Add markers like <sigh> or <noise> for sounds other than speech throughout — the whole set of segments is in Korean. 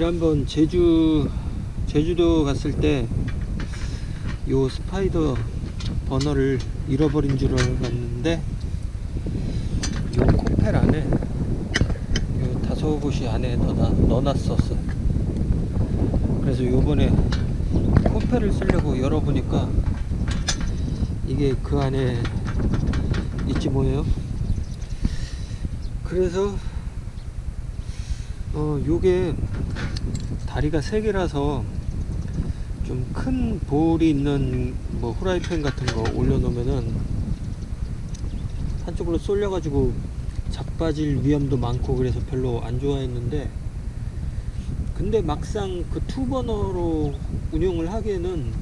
지난번 제주 제주도 갔을 때 요 스파이더 버너를 잃어버린 줄 알았는데 요 코펠 안에 요 다섯 곳이 안에 넣어놨었어 그래서 요번에 코펠을 쓰려고 열어보니까 이게 그 안에 있지 뭐예요? 그래서 어 요게 다리가 세 개라서 좀 큰 볼이 있는 뭐 후라이팬 같은 거 올려놓으면은 한쪽으로 쏠려 가지고 자빠질 위험도 많고 그래서 별로 안 좋아했는데 근데 막상 그 투버너로 운영을 하기에는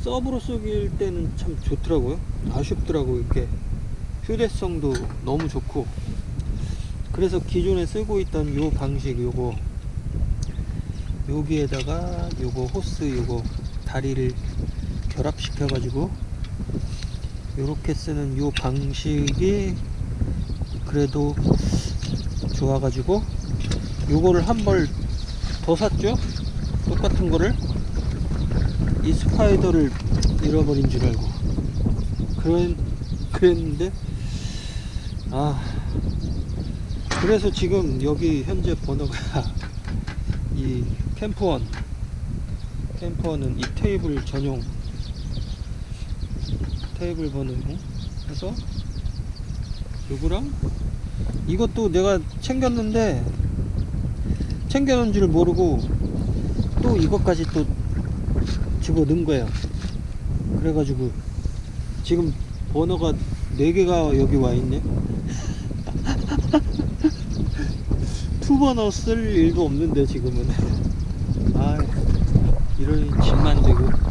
서브로 쏘길 때는 참 좋더라고요. 아쉽더라고 이렇게 휴대성도 너무 좋고. 그래서 기존에 쓰고 있던 요 방식 요거 여기에다가 요거 호스 요거 다리를 결합시켜 가지고 요렇게 쓰는 요 방식이 그래도 좋아 가지고 요거를 한 벌 더 샀죠? 똑같은 거를? 이 스파이더를 잃어버린 줄 알고. 그런 그랬는데 아 그래서 지금 여기 현재 번호가 <laughs> 이 캠프원. 캠프원은 이 테이블 전용 테이블 번호 해서 요거랑 이것도 내가 챙겼는데 챙겨놓은 줄 모르고 또 이것까지 또 집어 넣은 거예요. 그래가지고 지금 번호가 4개가 여기 와 있네. <laughs> 투버너 쓸 일도 없는데 지금은. 아 <laughs> 이러니 집만 되고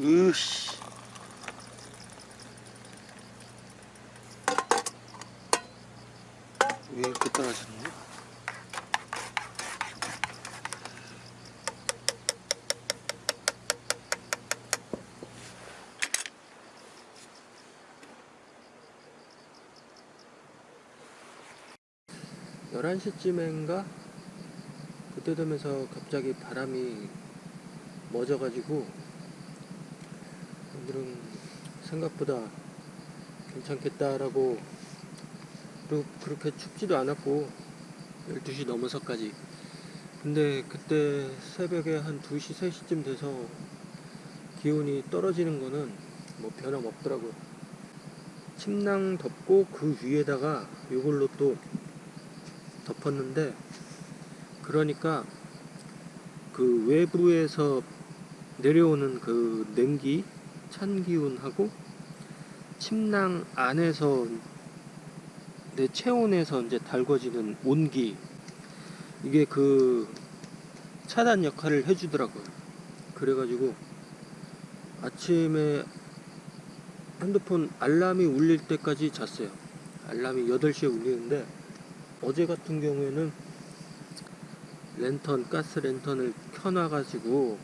으씨. 왜 이렇게 떨어졌냐? 열한 시쯤인가 그때 되면서 갑자기 바람이 멎어가지고 오늘은 생각보다 괜찮겠다라고 그리고 그렇게 춥지도 않았고 12시 넘어서까지. 근데 그때 새벽에 한 2시 3시쯤 돼서 기온이 떨어지는 거는 뭐 변함없더라고요. 침낭 덮고 그 위에다가 이걸로 또 덮었는데 그러니까 그 외부에서 내려오는 그 냉기 찬 기운하고 침낭 안에서 내 체온에서 이제 달궈지는 온기 이게 그 차단 역할을 해주더라고요. 그래가지고 아침에 핸드폰 알람이 울릴 때까지 잤어요. 알람이 8시에 울리는데 어제 같은 경우에는 랜턴, 가스 랜턴을 켜놔가지고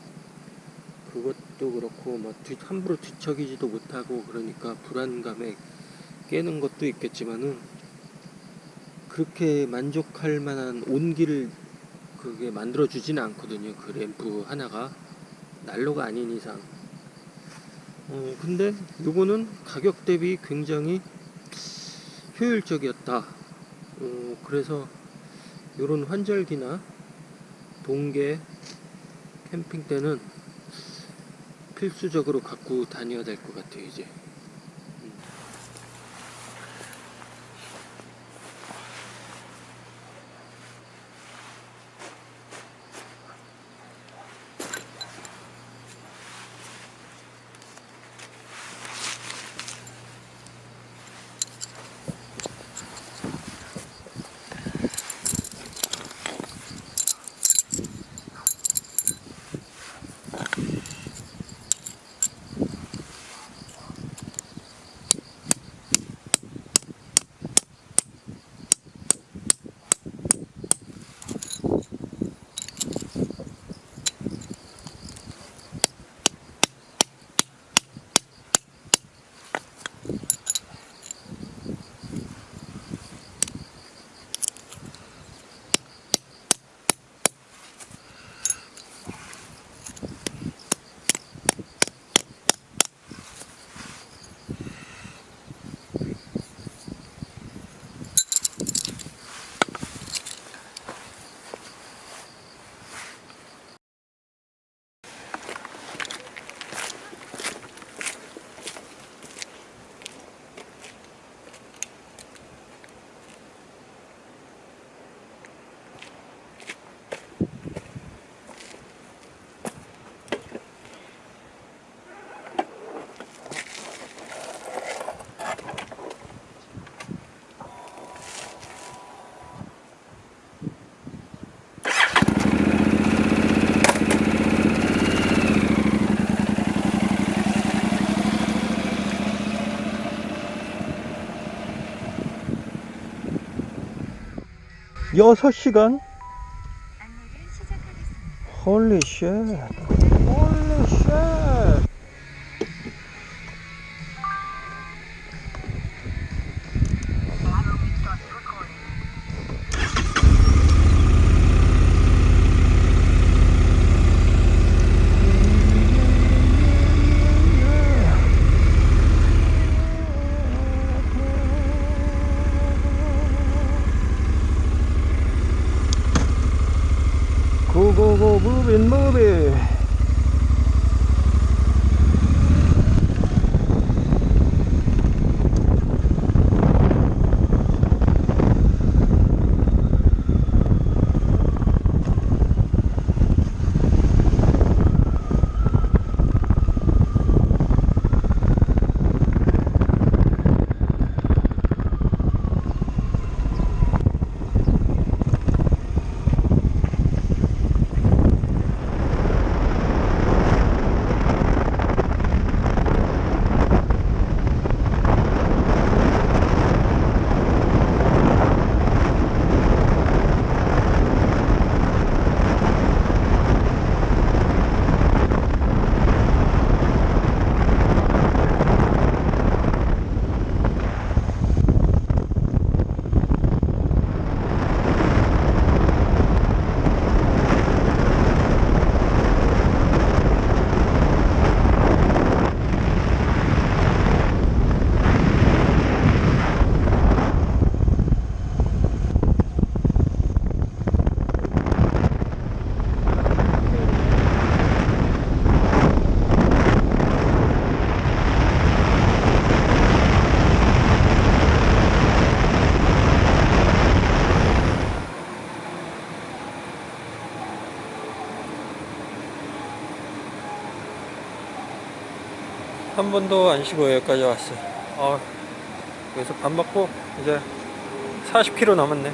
그것 도 그렇고 막 뒤, 함부로 뒤척이지도 못하고 그러니까 불안감에 깨는 것도 있겠지만은 그렇게 만족할 만한 온기를 그게 만들어 주지는 않거든요. 그 램프 하나가 난로가 아닌 이상. 어, 근데 요거는 가격 대비 굉장히 효율적이었다. 어, 그래서 요런 환절기나 동계 캠핑 때는 필수적으로 갖고 다녀야 될 것 같아요 이제 여섯 시간 안내를 시작하겠습니다. 홀리 쉣 홀리 한 번도 안 쉬고 여기까지 왔어요. 아, 여기서 밥 먹고 이제 40km 남았네.